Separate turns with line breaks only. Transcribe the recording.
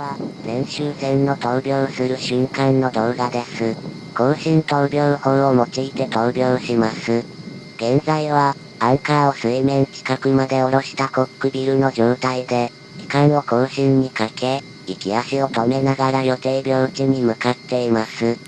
は、練習前の闘病する瞬間の動画です。更新闘病法を用いて闘病します。現在は、アンカーを水面近くまで下ろしたコックビルの状態で、機関を更新にかけ、行き足を止めながら予定病地に向かっています。